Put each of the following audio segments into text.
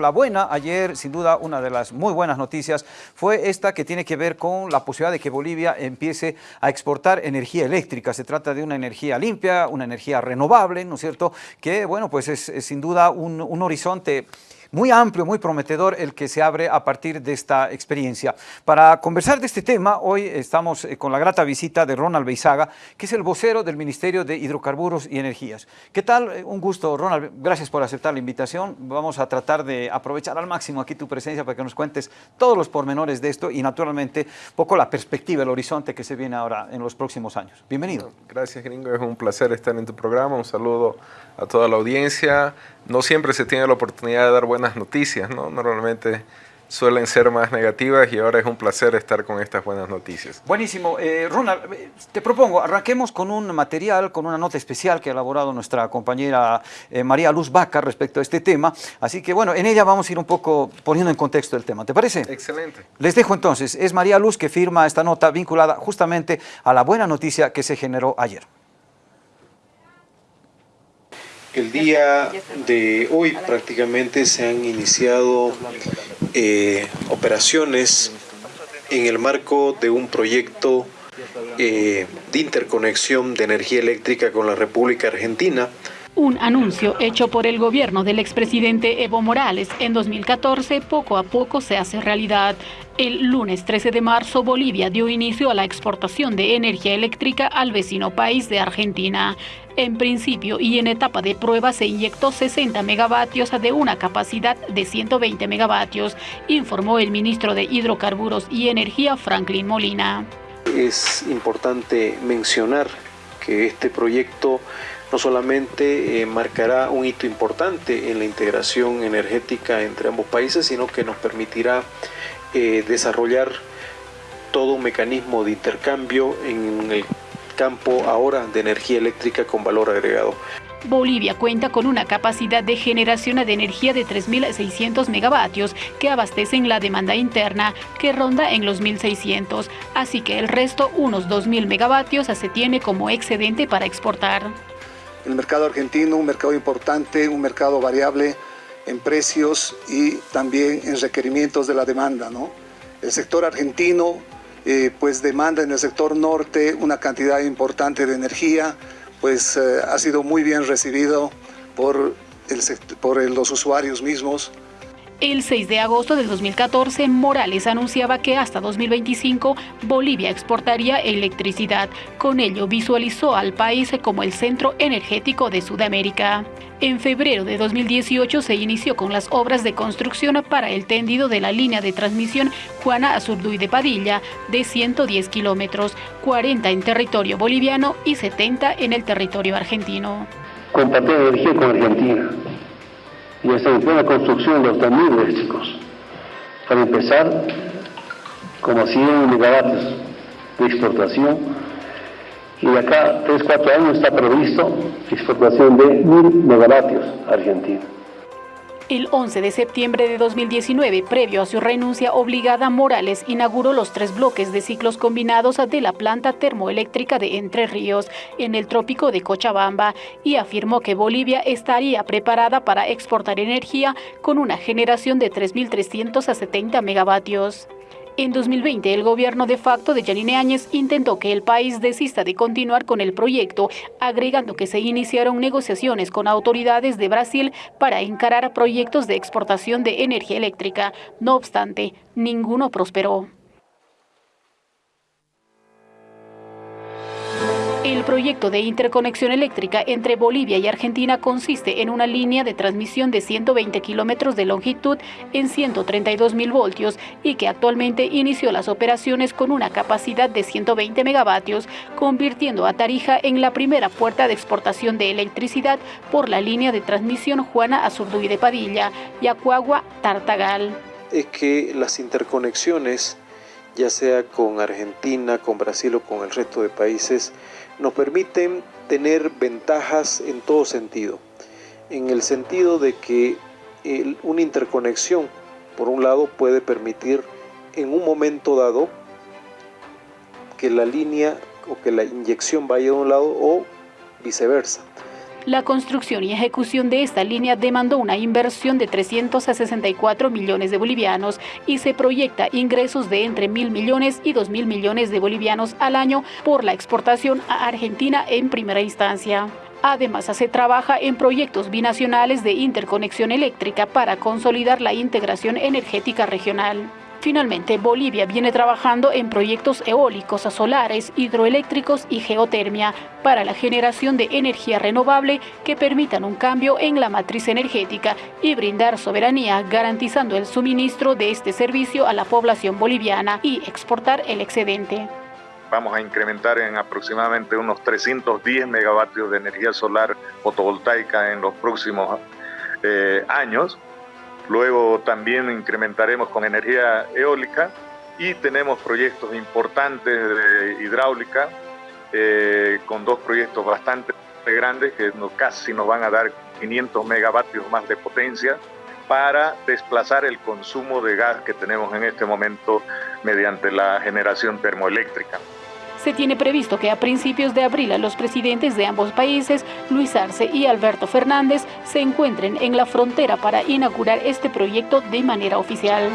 La buena, ayer sin duda una de las muy buenas noticias fue esta que tiene que ver con la posibilidad de que Bolivia empiece a exportar energía eléctrica. Se trata de una energía limpia, una energía renovable, ¿no es cierto? Que bueno, pues es, sin duda un, horizonte muy amplio, muy prometedor el que se abre a partir de esta experiencia. Para conversar de este tema, hoy estamos eh, con la grata visita de Ronald Beizaga, que es el vocero del Ministerio de Hidrocarburos y Energías. ¿Qué tal? Eh, un gusto, Ronald. Gracias por aceptar la invitación. Vamos a tratar de aprovechar al máximo aquí tu presencia para que nos cuentes todos los pormenores de esto y naturalmente poco la perspectiva, el horizonte que se viene ahora en los próximos años. Bienvenido. Gracias, gringo. Es un placer estar en tu programa. Un saludo a toda la audiencia. No siempre se tiene la oportunidad de dar buenas noticias, ¿no? Normalmente suelen ser más negativas y ahora es un placer estar con estas buenas noticias. Buenísimo. Eh, Ronald, eh, te propongo, arranquemos con un material, con una nota especial que ha elaborado nuestra compañera eh, María Luz Vaca respecto a este tema. Así que bueno, en ella vamos a ir un poco poniendo en contexto el tema. ¿Te parece? Excelente. Les dejo entonces. Es María Luz que firma esta nota vinculada justamente a la buena noticia que se generó ayer. El día de hoy prácticamente se han iniciado eh, operaciones en el marco de un proyecto eh, de interconexión de energía eléctrica con la República Argentina un anuncio hecho por el gobierno del expresidente Evo Morales en 2014 poco a poco se hace realidad. El lunes 13 de marzo Bolivia dio inicio a la exportación de energía eléctrica al vecino país de Argentina. En principio y en etapa de prueba se inyectó 60 megavatios de una capacidad de 120 megavatios, informó el ministro de Hidrocarburos y Energía Franklin Molina. Es importante mencionar que este proyecto no solamente eh, marcará un hito importante en la integración energética entre ambos países, sino que nos permitirá eh, desarrollar todo un mecanismo de intercambio en el campo ahora de energía eléctrica con valor agregado. Bolivia cuenta con una capacidad de generación de energía de 3.600 megavatios que abastecen la demanda interna, que ronda en los 1.600, así que el resto, unos 2.000 megavatios, se tiene como excedente para exportar el mercado argentino, un mercado importante, un mercado variable en precios y también en requerimientos de la demanda. ¿no? El sector argentino eh, pues demanda en el sector norte una cantidad importante de energía, pues eh, ha sido muy bien recibido por, el, por los usuarios mismos. El 6 de agosto de 2014, Morales anunciaba que hasta 2025 Bolivia exportaría electricidad. Con ello visualizó al país como el centro energético de Sudamérica. En febrero de 2018 se inició con las obras de construcción para el tendido de la línea de transmisión Juana Azurduy de Padilla de 110 kilómetros, 40 en territorio boliviano y 70 en el territorio argentino. Compartir energía con Argentina y está en plena construcción de los también eléctricos. Para empezar, como 100 megavatios de exportación y de acá 3-4 años está previsto exportación de 1000 megavatios a. El 11 de septiembre de 2019, previo a su renuncia obligada, Morales inauguró los tres bloques de ciclos combinados de la planta termoeléctrica de Entre Ríos, en el trópico de Cochabamba, y afirmó que Bolivia estaría preparada para exportar energía con una generación de 3.370 megavatios. En 2020, el gobierno de facto de Yanine Áñez intentó que el país desista de continuar con el proyecto, agregando que se iniciaron negociaciones con autoridades de Brasil para encarar proyectos de exportación de energía eléctrica. No obstante, ninguno prosperó. El proyecto de interconexión eléctrica entre Bolivia y Argentina consiste en una línea de transmisión de 120 kilómetros de longitud en 132 mil voltios y que actualmente inició las operaciones con una capacidad de 120 megavatios, convirtiendo a Tarija en la primera puerta de exportación de electricidad por la línea de transmisión Juana Azurduy de Padilla y Acuagua Tartagal. Es que las interconexiones, ya sea con Argentina, con Brasil o con el resto de países, nos permiten tener ventajas en todo sentido. En el sentido de que una interconexión, por un lado, puede permitir en un momento dado que la línea o que la inyección vaya de un lado o viceversa. La construcción y ejecución de esta línea demandó una inversión de 364 millones de bolivianos y se proyecta ingresos de entre mil millones y dos mil millones de bolivianos al año por la exportación a Argentina en primera instancia. Además, se trabaja en proyectos binacionales de interconexión eléctrica para consolidar la integración energética regional. Finalmente, Bolivia viene trabajando en proyectos eólicos, solares, hidroeléctricos y geotermia para la generación de energía renovable que permitan un cambio en la matriz energética y brindar soberanía garantizando el suministro de este servicio a la población boliviana y exportar el excedente. Vamos a incrementar en aproximadamente unos 310 megavatios de energía solar fotovoltaica en los próximos eh, años Luego también incrementaremos con energía eólica y tenemos proyectos importantes de hidráulica eh, con dos proyectos bastante grandes que casi nos van a dar 500 megavatios más de potencia para desplazar el consumo de gas que tenemos en este momento mediante la generación termoeléctrica. Se tiene previsto que a principios de abril los presidentes de ambos países, Luis Arce y Alberto Fernández, se encuentren en la frontera para inaugurar este proyecto de manera oficial.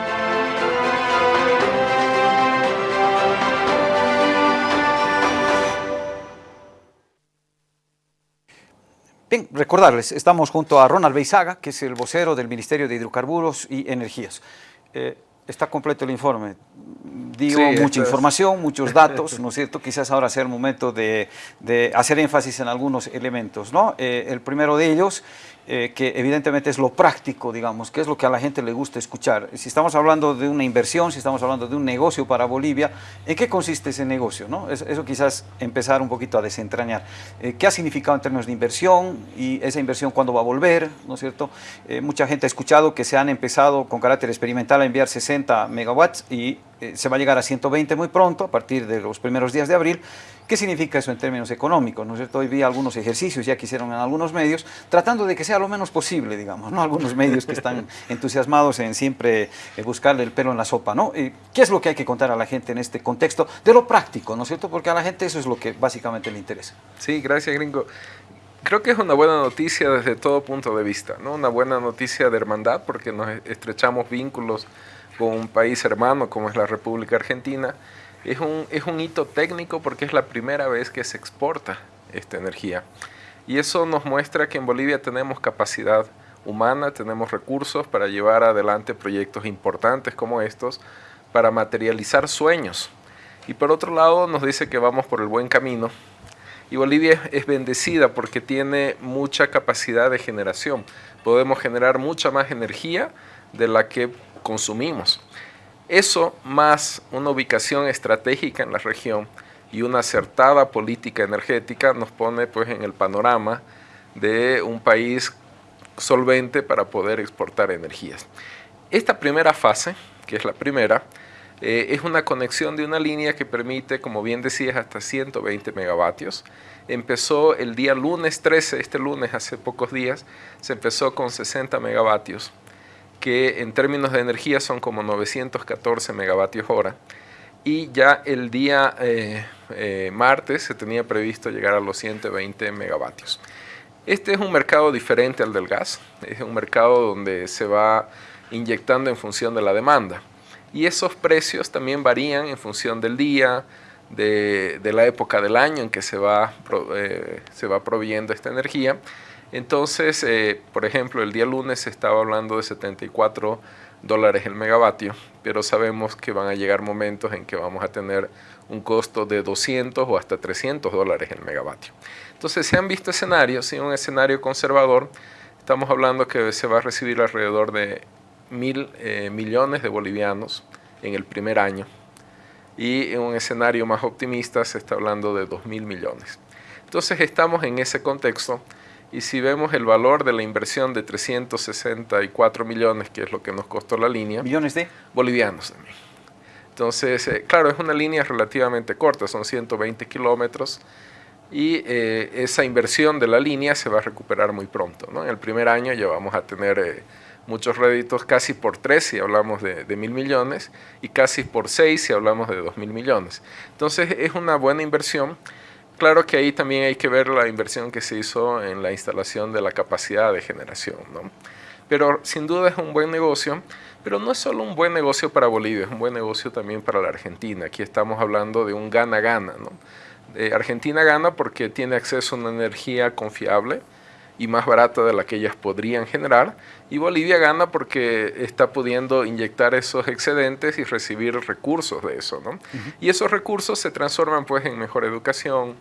Bien, recordarles, estamos junto a Ronald Beizaga, que es el vocero del Ministerio de Hidrocarburos y Energías. Eh, está completo el informe. Digo, mucha información, muchos datos, ¿no es cierto? Quizás ahora sea el momento de, hacer énfasis en algunos elementos, ¿no? Eh, el primero de ellos eh, que evidentemente es lo práctico, digamos, que es lo que a la gente le gusta escuchar. Si estamos hablando de una inversión, si estamos hablando de un negocio para Bolivia, ¿en qué consiste ese negocio? No? Eso, quizás empezar un poquito a desentrañar. Eh, ¿Qué ha significado en términos de inversión y esa inversión cuándo va a volver? ¿no es cierto? Eh, mucha gente ha escuchado que se han empezado con carácter experimental a enviar 60 megawatts y se va a llegar a 120 muy pronto, a partir de los primeros días de abril, ¿Qué significa eso en términos económicos? ¿no es cierto? Hoy vi algunos ejercicios ya que hicieron en algunos medios, tratando de que sea lo menos posible, digamos, ¿no? Algunos medios que están entusiasmados en siempre eh, buscarle el pelo en la sopa, ¿no? ¿Qué es lo que hay que contar a la gente en este contexto de lo práctico, ¿no es cierto? Porque a la gente eso es lo que básicamente le interesa. Sí, gracias, gringo. Creo que es una buena noticia desde todo punto de vista, ¿no? Una buena noticia de hermandad porque nos estrechamos vínculos con un país hermano como es la República Argentina es un, es un hito técnico porque es la primera vez que se exporta esta energía. Y eso nos muestra que en Bolivia tenemos capacidad humana, tenemos recursos para llevar adelante proyectos importantes como estos, para materializar sueños. Y por otro lado nos dice que vamos por el buen camino. Y Bolivia es bendecida porque tiene mucha capacidad de generación. Podemos generar mucha más energía de la que consumimos. Eso más una ubicación estratégica en la región y una acertada política energética nos pone pues en el panorama de un país solvente para poder exportar energías. Esta primera fase, que es la primera, eh, es una conexión de una línea que permite, como bien decías, hasta 120 megavatios. Empezó el día lunes 13, este lunes hace pocos días, se empezó con 60 megavatios que en términos de energía son como 914 megavatios hora. Y ya el día eh, eh, martes se tenía previsto llegar a los 120 megavatios. Este es un mercado diferente al del gas, es un mercado donde se va inyectando en función de la demanda. Y esos precios también varían en función del día, de, la época del año en que se va, eh, se va esta energía entonces, eh, por ejemplo, el día lunes se estaba hablando de 74 dólares el megavatio, pero sabemos que van a llegar momentos en que vamos a tener un costo de 200 o hasta 300 dólares el megavatio. Entonces, se han visto escenarios, si un escenario conservador, estamos hablando que se va a recibir alrededor de mil eh, millones de bolivianos en el primer año, y en un escenario más optimista se está hablando de 2 mil millones. Entonces, estamos en ese contexto y si vemos el valor de la inversión de 364 millones, que es lo que nos costó la línea. ¿Millones de? Bolivianos también. Entonces, eh, claro, es una línea relativamente corta, son 120 kilómetros. Y eh, esa inversión de la línea se va a recuperar muy pronto. ¿no? En el primer año ya vamos a tener eh, muchos réditos casi por tres si hablamos de, de, mil millones y casi por seis si hablamos de dos mil millones. Entonces es una buena inversión Claro que ahí también hay que ver la inversión que se hizo en la instalación de la capacidad de generación, ¿no? Pero sin duda es un buen negocio, pero no es solo un buen negocio para Bolivia, es un buen negocio también para la Argentina. Aquí estamos hablando de un gana-gana, ¿no? Argentina gana porque tiene acceso a una energía confiable, y más barata de la que ellas podrían generar. Y Bolivia gana porque está pudiendo inyectar esos excedentes y recibir recursos de eso. ¿no? Y esos recursos se transforman pues en mejor educación,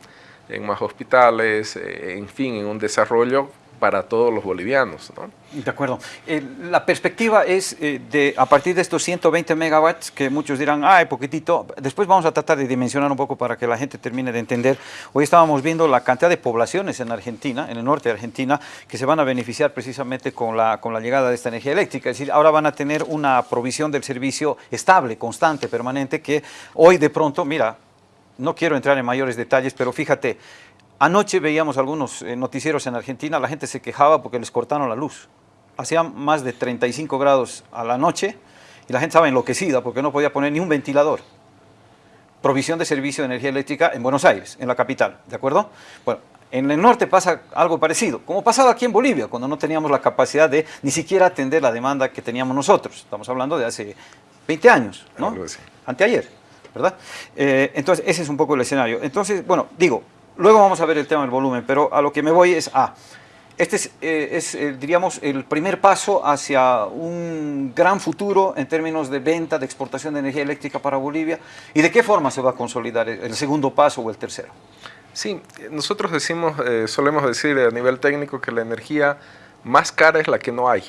en más hospitales, eh, en fin, en un desarrollo para todos los bolivianos. ¿no? De acuerdo. Eh, la perspectiva es eh, de a partir de estos 120 megawatts, que muchos dirán, ah, poquitito, después vamos a tratar de dimensionar un poco para que la gente termine de entender. Hoy estábamos viendo la cantidad de poblaciones en Argentina, en el norte de Argentina, que se van a beneficiar precisamente con la, con la llegada de esta energía eléctrica. Es decir, ahora van a tener una provisión del servicio estable, constante, permanente, que hoy de pronto, mira, no quiero entrar en mayores detalles, pero fíjate, Anoche veíamos algunos eh, noticieros en Argentina, la gente se quejaba porque les cortaron la luz. Hacían más de 35 grados a la noche y la gente estaba enloquecida porque no podía poner ni un ventilador. Provisión de servicio de energía eléctrica en Buenos Aires, en la capital, ¿de acuerdo? Bueno, en el norte pasa algo parecido, como pasaba aquí en Bolivia, cuando no teníamos la capacidad de ni siquiera atender la demanda que teníamos nosotros. Estamos hablando de hace 20 años, ¿no? Anteayer, ¿verdad? Eh, entonces, ese es un poco el escenario. Entonces, bueno, digo, Luego vamos a ver el tema del volumen, pero a lo que me voy es a... Este es, eh, eh, diríamos, el primer paso hacia un gran futuro en términos de venta, de exportación de energía eléctrica para Bolivia. ¿Y de qué forma se va a consolidar el segundo paso o el tercero? Sí, nosotros decimos, eh, solemos decir a nivel técnico que la energía más cara es la que no hay.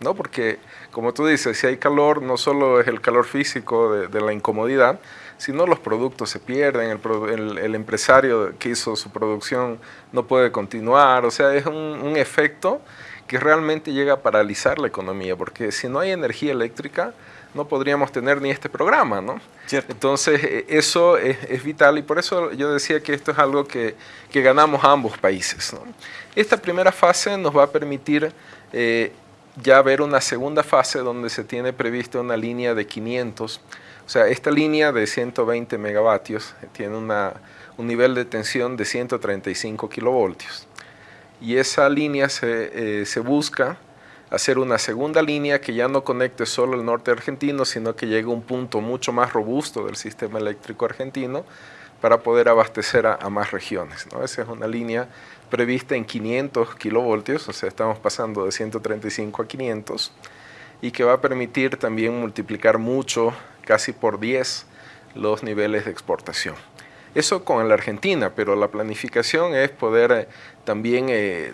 ¿no? Porque, como tú dices, si hay calor, no solo es el calor físico de la incomodidad, si no los productos se pierden, el, empresario que hizo su producción no puede continuar, o sea, es un, efecto que realmente llega a paralizar la economía, porque si no hay energía eléctrica, no podríamos tener ni este programa, ¿no? Entonces, e, eso es, vital y por eso yo decía que esto es algo que, ganamos a ambos países. Esta primera fase nos va a permitir eh, ya ver una segunda fase donde se tiene prevista una línea de 500 o sea, esta línea de 120 megavatios tiene un nivel de tensión de 135 kilovoltios. Y esa línea se, eh, se, busca hacer una segunda línea que ya no conecte solo el norte argentino, sino que llegue a un punto mucho más robusto del sistema eléctrico argentino para poder abastecer a, más regiones. ¿no? Esa es una línea prevista en 500 kilovoltios, o sea, estamos pasando de 135 a 500, y que va a permitir también multiplicar mucho casi por 10 los niveles de exportación. Eso con la Argentina, pero la planificación es poder eh, también eh,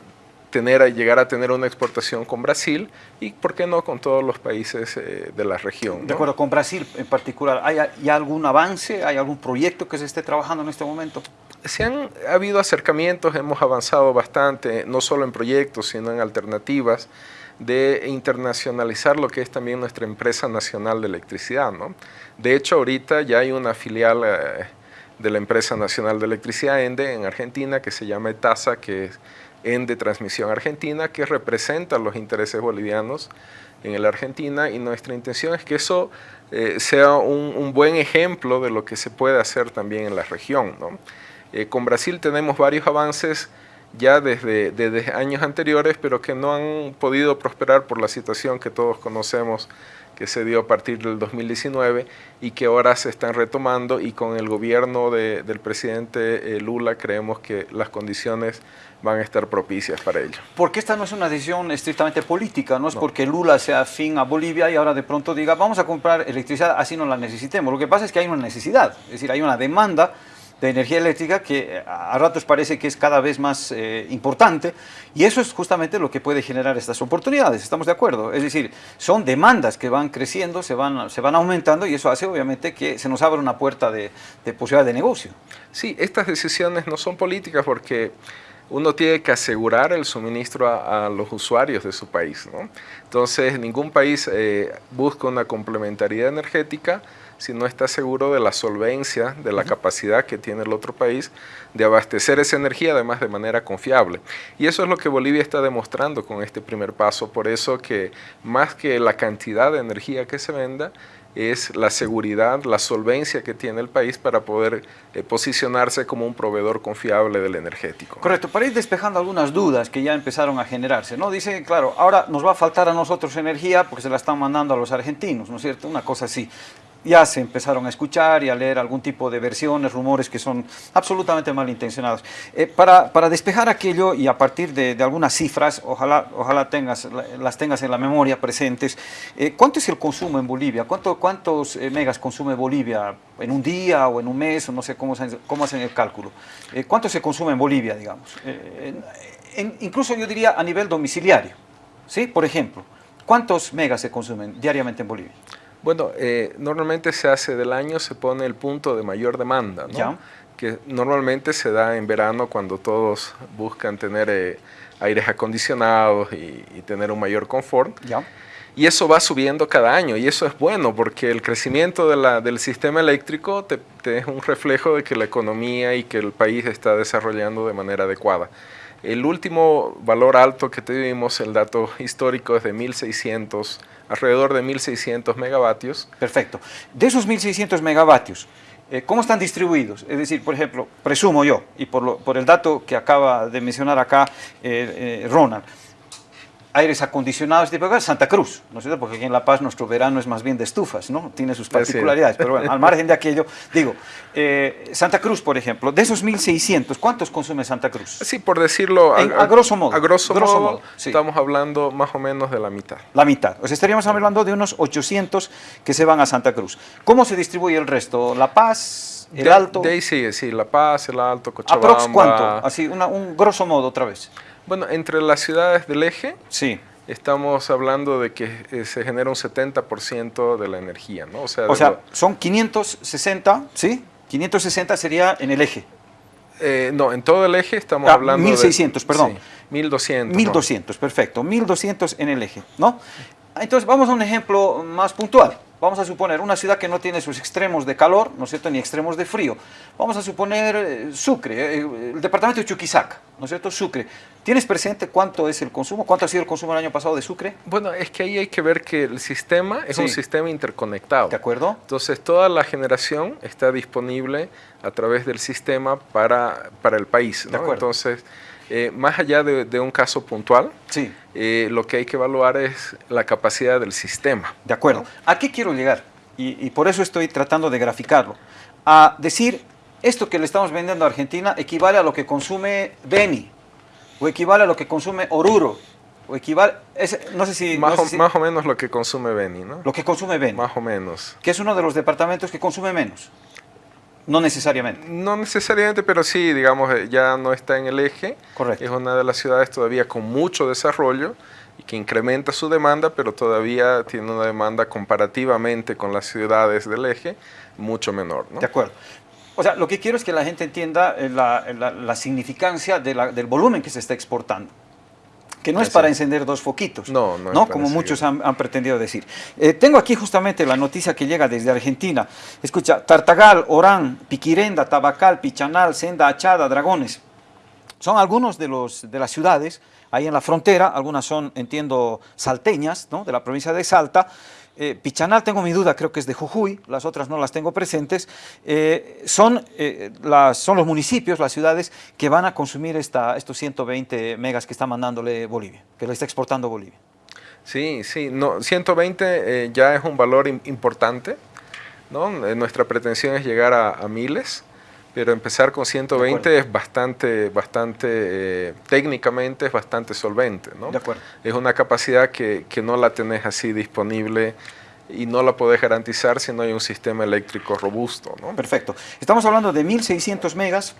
tener, llegar a tener una exportación con Brasil y, ¿por qué no, con todos los países eh, de la región? De acuerdo, con Brasil en particular, ¿hay, ¿hay, algún avance, hay algún proyecto que se esté trabajando en este momento? Se han ha habido acercamientos, hemos avanzado bastante, no solo en proyectos, sino en alternativas de internacionalizar lo que es también nuestra empresa nacional de electricidad. ¿no? De hecho, ahorita ya hay una filial eh, de la empresa nacional de electricidad ENDE en Argentina que se llama ETASA, que es ENDE Transmisión Argentina, que representa los intereses bolivianos en la Argentina y nuestra intención es que eso eh, sea un, buen ejemplo de lo que se puede hacer también en la región. ¿no? Eh, con Brasil tenemos varios avances ya desde, desde, años anteriores, pero que no han podido prosperar por la situación que todos conocemos que se dio a partir del 2019 y que ahora se están retomando y con el gobierno del presidente eh, Lula creemos que las condiciones van a estar propicias para ello. Porque esta no es una decisión estrictamente política, no es porque Lula sea afín a Bolivia y ahora de pronto diga vamos a comprar electricidad así no la necesitemos. Lo que pasa es que hay una necesidad, es decir, hay una demanda de energía eléctrica que eh, a ratos parece que es cada vez más eh, importante y eso es justamente lo que puede generar estas oportunidades, estamos de acuerdo. Es decir, son demandas que van creciendo, se van, se van aumentando y eso hace obviamente que se nos abra una puerta de, posibilidad de negocio. Sí, estas decisiones no son políticas porque uno tiene que asegurar el suministro a, los usuarios de su país. ¿no? Entonces, ningún país eh, busca una complementariedad energética, si no está seguro de la solvencia, de la capacidad que tiene el otro país de abastecer esa energía, además de manera confiable. Y eso es lo que Bolivia está demostrando con este primer paso, por eso que más que la cantidad de energía que se venda, es la seguridad, la solvencia que tiene el país para poder eh, posicionarse como un proveedor confiable del energético. Correcto, para ir despejando algunas dudas que ya empezaron a generarse, ¿no? Dice, claro, ahora nos va a faltar a nosotros energía porque se la están mandando a los argentinos, ¿no es cierto? Una cosa así ya se empezaron a escuchar y a leer algún tipo de versiones, rumores que son absolutamente malintencionados. Eh, para, para, despejar aquello y a partir de, algunas cifras, ojalá, ojalá tengas, las tengas en la memoria presentes, eh, ¿cuánto es el consumo en Bolivia? ¿Cuánto, ¿Cuántos eh, megas consume Bolivia en un día o en un mes? O no sé cómo, cómo hacen el cálculo. ¿Cuánto se consume en Bolivia, digamos? incluso yo diría a nivel domiciliario, ¿sí? Por ejemplo, ¿cuántos megas se consumen diariamente en Bolivia? Bueno, eh, normalmente se hace del año, se pone el punto de mayor demanda, ¿no? que normalmente se da en verano cuando todos buscan tener eh, aires acondicionados y, tener un mayor confort. ¿Ya? Y eso va subiendo cada año y eso es bueno porque el crecimiento de la, del sistema eléctrico te, te es un reflejo de que la economía y que el país está desarrollando de manera adecuada. El último valor alto que tuvimos, el dato histórico es de 1600, alrededor de 1600 megavatios. Perfecto. De esos 1600 megavatios, eh, ¿cómo están distribuidos? Es decir, por ejemplo, presumo yo, y por, por el dato que acaba de mencionar acá eh, eh, Ronald, aires acondicionados tipo de Santa Cruz, ¿no es cierto? Porque aquí en La Paz nuestro verano es más bien de estufas, ¿no? Tiene sus particularidades, pero bueno, al margen de aquello, digo, eh, Santa Cruz, por ejemplo, de esos 1.600, ¿cuántos consume Santa Cruz? Sí, por decirlo, a, grosso modo. A grosso, modo, estamos hablando más o menos de la mitad. La mitad, o sea, estaríamos hablando de unos 800 que se van a Santa Cruz. ¿Cómo se distribuye el resto? ¿La Paz, el Alto? De ahí sigue, sí, La Paz, el Alto, Cochabamba. ¿Aprox cuánto? Así, un grosso modo otra vez. Bueno, entre las ciudades del eje, sí. estamos hablando de que eh, se genera un 70% de la energía, ¿no? O sea, o sea son 560, ¿sí? 560 sería en el eje. Eh, no, en todo el eje estamos ah, hablando 1600, perdón. Sí, 1200. 1200, perfecto. 1200 en el eje, ¿no? Entonces, vamos a un ejemplo más puntual. Vamos a suponer una ciudad que no tiene sus extremos de calor, ¿no es cierto?, ni extremos de frío. Vamos a suponer eh, Sucre, eh, el departamento de Chuquisaca, ¿no es cierto?, Sucre. ¿Tienes presente cuánto es el consumo? ¿Cuánto ha sido el consumo el año pasado de Sucre? Bueno, es que ahí hay que ver que el sistema es un sistema interconectado. ¿De acuerdo? Entonces, toda la generación está disponible a través del sistema para, para el país, ¿no? De acuerdo. Entonces, eh, más allá de, un caso puntual, sí. Eh, lo que hay que evaluar es la capacidad del sistema. De acuerdo. ¿A qué quiero llegar? Y, por eso estoy tratando de graficarlo. A decir, esto que le estamos vendiendo a Argentina equivale a lo que consume Beni, o equivale a lo que consume Oruro, o equivale, no sé si... Más, o, más o menos lo que consume Beni, ¿no? Lo que consume Beni. Más o menos. Que es uno de los departamentos que consume menos. No necesariamente. No necesariamente, pero sí, digamos, eh, ya no está en el eje. Correcto. Es una de las ciudades todavía con mucho desarrollo y que incrementa su demanda, pero todavía tiene una demanda comparativamente con las ciudades del eje mucho menor. ¿no? De acuerdo. O sea, lo que quiero es que la gente entienda eh, la, la, significancia del volumen que se está exportando que no es para encender dos foquitos, no, no, como muchos han, pretendido decir. Eh, tengo aquí justamente la noticia que llega desde Argentina. Escucha, Tartagal, Orán, Piquirenda, Tabacal, Pichanal, Senda, Achada, Dragones. Son algunos de, los, de las ciudades ahí en la frontera, algunas son, entiendo, salteñas, ¿no? de la provincia de Salta, eh, Pichanal tengo mi duda, creo que es de Jujuy, las otras no las tengo presentes, eh, son, eh, las, son los municipios, las ciudades que van a consumir esta, estos 120 megas que está mandándole Bolivia, que le está exportando Bolivia. Sí, sí, no, 120 ya es un valor importante, ¿no? nuestra pretensión es llegar a, miles, pero empezar con 120 es bastante, bastante técnicamente es bastante solvente. ¿no? De acuerdo. Es una capacidad que, que, no la tenés así disponible y no la podés garantizar si no hay un sistema eléctrico robusto. ¿no? Perfecto. Estamos hablando de 1.600 megas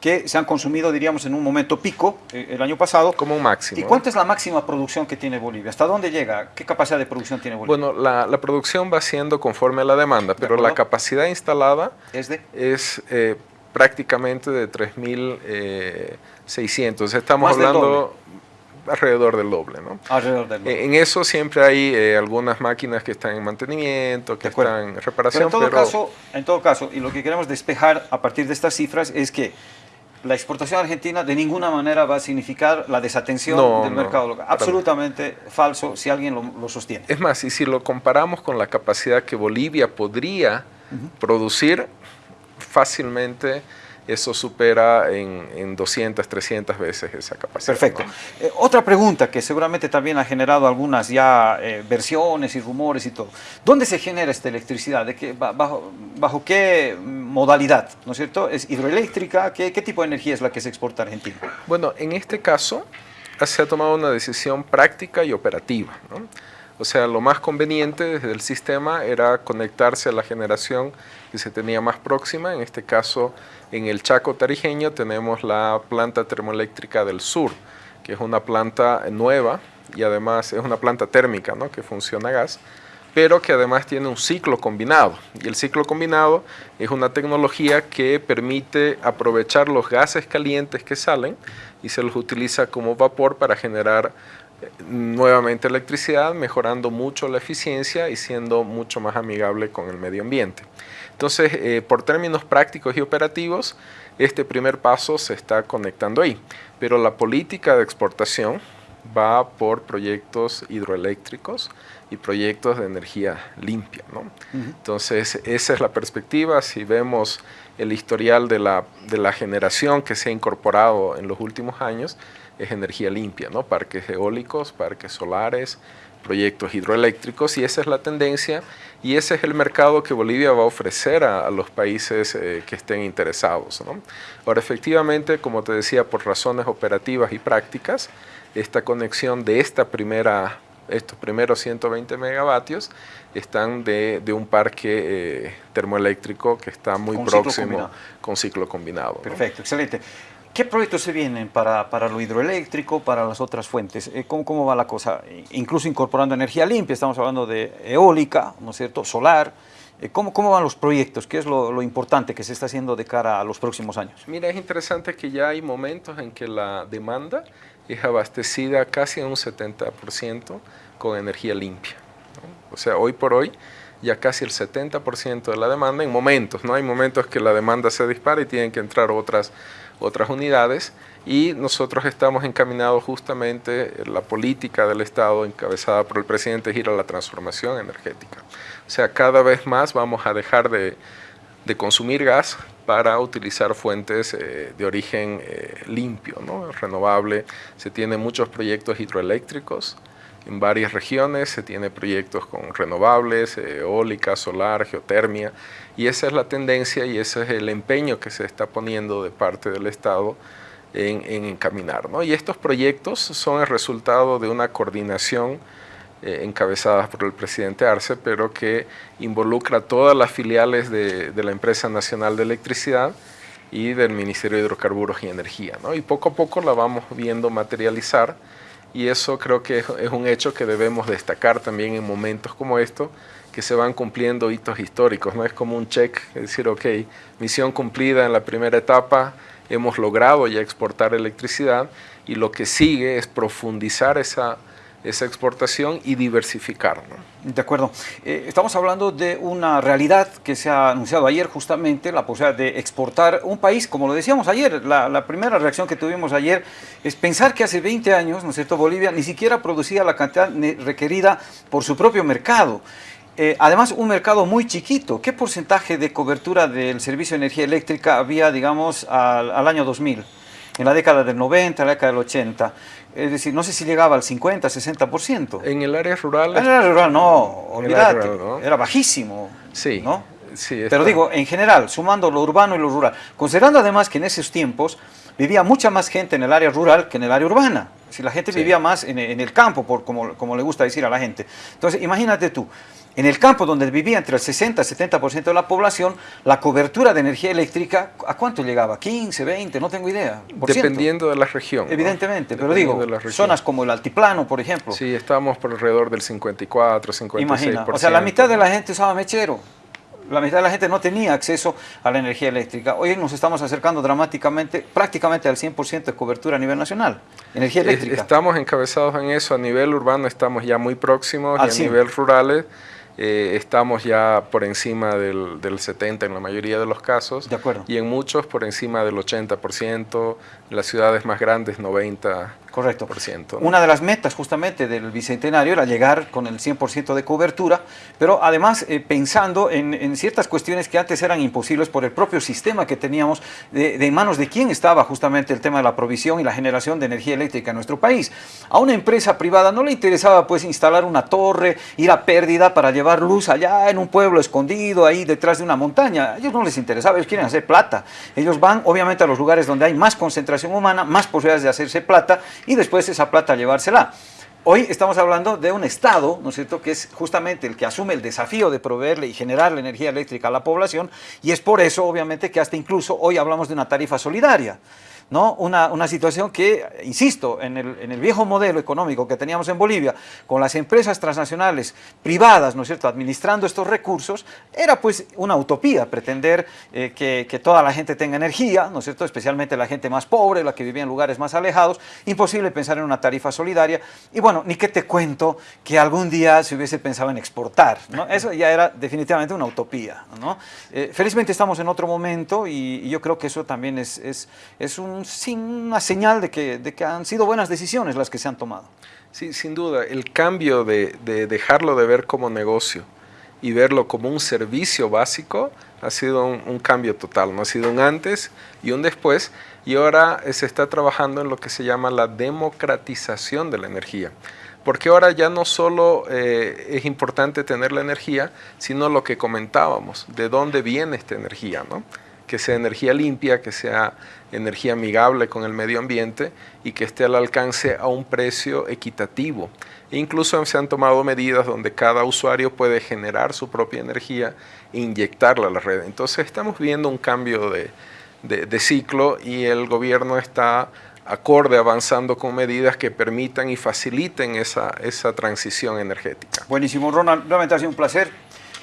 que se han consumido, diríamos, en un momento pico eh, el año pasado. Como un máximo. ¿Y cuánta es la máxima producción que tiene Bolivia? ¿Hasta dónde llega? ¿Qué capacidad de producción tiene Bolivia? Bueno, la, la producción va siendo conforme a la demanda, pero la capacidad instalada es, de? es eh, prácticamente de 3.600. Estamos hablando alrededor del doble. ¿no? Alrededor del doble. En eso siempre hay eh, algunas máquinas que están en mantenimiento, que están en reparación. Pero en todo, Caso, en todo caso, y lo que queremos despejar a partir de estas cifras es que la exportación argentina de ninguna manera va a significar la desatención del mercado local. Absolutamente falso si alguien lo, sostiene. Es más, y si lo comparamos con la capacidad que Bolivia podría producir, fácilmente eso supera en, 200, 300 veces esa capacidad. Perfecto. Eh, otra pregunta que seguramente también ha generado algunas ya eh, versiones y rumores y todo. ¿Dónde se genera esta electricidad? ¿De qué, bajo, ¿Bajo qué modalidad? ¿No es cierto? ¿Es hidroeléctrica? ¿Qué, ¿Qué tipo de energía es la que se exporta a Argentina? Bueno, en este caso se ha tomado una decisión práctica y operativa. ¿no? O sea, lo más conveniente desde el sistema era conectarse a la generación que se tenía más próxima. En este caso, en el Chaco Tarijeño tenemos la planta termoeléctrica del sur, que es una planta nueva y además es una planta térmica ¿no? que funciona a gas, pero que además tiene un ciclo combinado. Y el ciclo combinado es una tecnología que permite aprovechar los gases calientes que salen y se los utiliza como vapor para generar nuevamente electricidad, mejorando mucho la eficiencia y siendo mucho más amigable con el medio ambiente. Entonces, eh, por términos prácticos y operativos, este primer paso se está conectando ahí, pero la política de exportación va por proyectos hidroeléctricos y proyectos de energía limpia. Entonces, esa es la perspectiva. Si vemos el historial de la, de la generación que se ha incorporado en los últimos años, es energía limpia, ¿no? parques eólicos, parques solares, proyectos hidroeléctricos y esa es la tendencia y ese es el mercado que Bolivia va a ofrecer a, los países eh, que estén interesados. ¿no? Ahora efectivamente, como te decía, por razones operativas y prácticas, esta conexión de esta primera, estos primeros 120 megavatios están de, de un parque eh, termoeléctrico que está muy próximo con ciclo combinado. Perfecto, excelente. ¿Qué proyectos se vienen para, para, lo hidroeléctrico, para las otras fuentes? Eh, ¿Cómo, ¿Cómo va la cosa? Incluso incorporando energía limpia, estamos hablando de eólica, ¿no es cierto?, solar. Eh, ¿Cómo, ¿Cómo, van los proyectos? ¿Qué es lo, lo, importante que se está haciendo de cara a los próximos años? Mira, es interesante que ya hay momentos en que la demanda es abastecida casi en un 70% con energía limpia. O sea, hoy por hoy ya casi el 70% de la demanda en momentos, ¿no? Hay momentos que la demanda se dispara y tienen que entrar otras otras unidades y nosotros estamos encaminados justamente, la política del Estado encabezada por el presidente gira la transformación energética. O sea, cada vez más vamos a dejar de, consumir gas para utilizar fuentes eh, de origen eh, limpio, ¿no? renovable. Se tienen muchos proyectos hidroeléctricos en varias regiones, se tiene proyectos con renovables, eólica, solar, geotermia, y esa es la tendencia y ese es el empeño que se está poniendo de parte del Estado en, encaminar. ¿no? Y estos proyectos son el resultado de una coordinación eh, encabezada por el presidente Arce, pero que involucra todas las filiales de, de, la Empresa Nacional de Electricidad y del Ministerio de Hidrocarburos y Energía. ¿no? Y poco a poco la vamos viendo materializar y eso creo que es un hecho que debemos destacar también en momentos como estos, que se van cumpliendo hitos históricos, no es como un check, es decir, ok, misión cumplida en la primera etapa, hemos logrado ya exportar electricidad y lo que sigue es profundizar esa, esa exportación y diversificar. De acuerdo. Eh, estamos hablando de una realidad que se ha anunciado ayer justamente, la posibilidad de exportar un país, como lo decíamos ayer, la, primera reacción que tuvimos ayer es pensar que hace 20 años, ¿no es cierto?, Bolivia ni siquiera producía la cantidad requerida por su propio mercado. Eh, además, un mercado muy chiquito. ¿Qué porcentaje de cobertura del servicio de energía eléctrica había, digamos, al, año 2000? En la década del 90, en la década del 80. Es decir, no sé si llegaba al 50, 60%. En el área rural... En el área rural no, olvídate. Era bajísimo. Sí. ¿no? Sí, Pero digo, en general, sumando lo urbano y lo rural. Considerando además que en esos tiempos vivía mucha más gente en el área rural que en el área urbana. Si la gente vivía más en, el campo, por, como, como le gusta decir a la gente. Entonces, imagínate tú, en el campo donde vivía entre el 60 y 70% de la población, la cobertura de energía eléctrica, ¿a cuánto llegaba? ¿15, 20? No tengo idea. Dependiendo de la región. Evidentemente, pero digo, zonas como el altiplano, por ejemplo. Sí, estábamos por alrededor del 54, 56%. Imagina, o sea, la mitad de la gente usaba mechero. la mitad de la gente no tenía acceso a la energía eléctrica. Hoy nos estamos acercando dramáticamente, prácticamente al 100% de cobertura a nivel nacional, energía eléctrica. Estamos encabezados en eso, a nivel urbano estamos ya muy próximos y a nivel rural eh, estamos ya por encima del, del, 70 en la mayoría de los casos. De acuerdo. Y en muchos por encima del 80%, en las ciudades más grandes 90%. Correcto. Una de las metas justamente del Bicentenario era llegar con el 100% de cobertura, pero además eh, pensando en, ciertas cuestiones que antes eran imposibles por el propio sistema que teníamos, de, manos de quién estaba justamente el tema de la provisión y la generación de energía eléctrica en nuestro país. A una empresa privada no le interesaba pues instalar una torre, ir a pérdida para llevar luz allá en un pueblo escondido, ahí detrás de una montaña. A ellos no les interesaba, ellos quieren hacer plata. Ellos van obviamente a los lugares donde hay más concentración humana, más posibilidades de hacerse plata y después esa plata llevársela. Hoy estamos hablando de un Estado, ¿no es cierto?, que es justamente el que asume el desafío de proveerle y generar la energía eléctrica a la población y es por eso, obviamente, que hasta incluso hoy hablamos de una tarifa solidaria. ¿No? Una, una, situación que, insisto, en el, en el, viejo modelo económico que teníamos en Bolivia, con las empresas transnacionales privadas, ¿no es cierto?, administrando estos recursos, era pues una utopía pretender eh, que, que, toda la gente tenga energía, ¿no es cierto?, especialmente la gente más pobre, la que vivía en lugares más alejados, imposible pensar en una tarifa solidaria, y bueno, ni que te cuento que algún día se hubiese pensado en exportar, ¿no? Eso ya era definitivamente una utopía, ¿no? Eh, felizmente estamos en otro momento y, y, yo creo que eso también es, es, es un sin una señal de que, de que han sido buenas decisiones las que se han tomado. Sí, sin duda, el cambio de, de dejarlo de ver como negocio y verlo como un servicio básico ha sido un, un, cambio total, no ha sido un antes y un después y ahora se está trabajando en lo que se llama la democratización de la energía. Porque ahora ya no solo eh, es importante tener la energía, sino lo que comentábamos, de dónde viene esta energía, ¿no? Que sea energía limpia, que sea energía amigable con el medio ambiente y que esté al alcance a un precio equitativo. E incluso se han tomado medidas donde cada usuario puede generar su propia energía e inyectarla a la red. Entonces estamos viendo un cambio de, de ciclo y el gobierno está acorde avanzando con medidas que permitan y faciliten esa, esa transición energética. Buenísimo, Ronald. Nuevamente ha sido un placer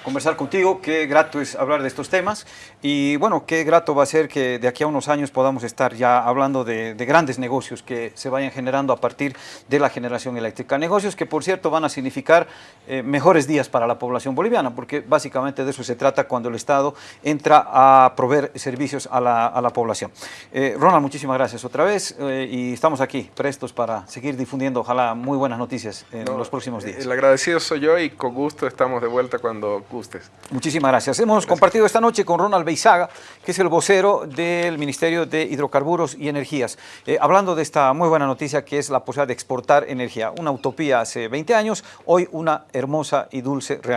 conversar contigo, qué grato es hablar de estos temas y bueno, qué grato va a ser que de aquí a unos años podamos estar ya hablando de, grandes negocios que se vayan generando a partir de la generación eléctrica. Negocios que por cierto van a significar eh, mejores días para la población boliviana, porque básicamente de eso se trata cuando el Estado entra a proveer servicios a la, población. Eh, Ronald, muchísimas gracias otra vez eh, y estamos aquí prestos para seguir difundiendo ojalá muy buenas noticias en los próximos días. El agradecido soy yo y con gusto estamos de vuelta cuando Muchísimas gracias. Hemos compartido esta noche con Ronald Beizaga, que es el vocero del Ministerio de Hidrocarburos y Energías, eh, hablando de esta muy buena noticia que es la posibilidad de exportar energía. Una utopía hace 20 años, hoy una hermosa y dulce realidad.